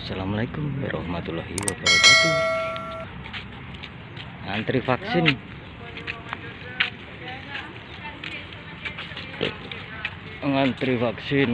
Assalamualaikum warahmatullahi wabarakatuh. Antri vaksin. Ngantri vaksin.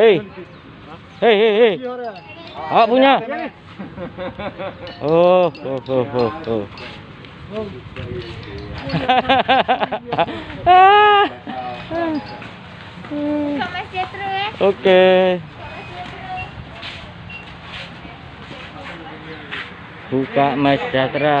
Hei Hei hei hei Awak punya? Oh oh oh oh, oh. Buka Mas Jetro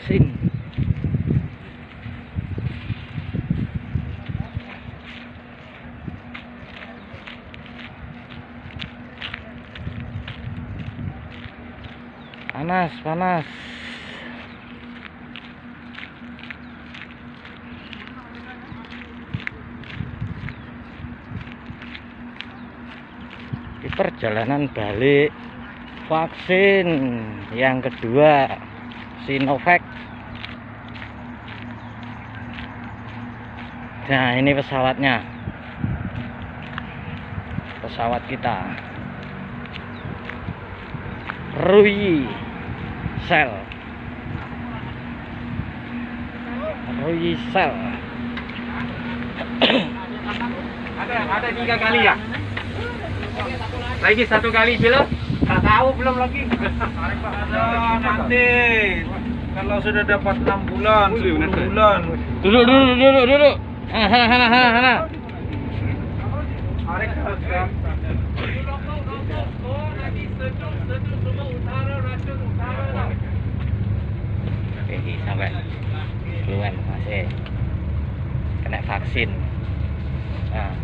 Vaksin. Panas, panas. Di perjalanan balik vaksin yang kedua Sinovac. Nah ini pesawatnya. Pesawat kita. Rui Sel Rui Sel Ada, ada tiga kali ya? Lagi satu kali belum? Tak tahu belum lagi. Ada nanti kalau sudah dapat 6 bulan, 10 bulan. duduk duduk duduk duduk hana hana hana hana Oke, sampai duluan masih kena vaksin. Nah,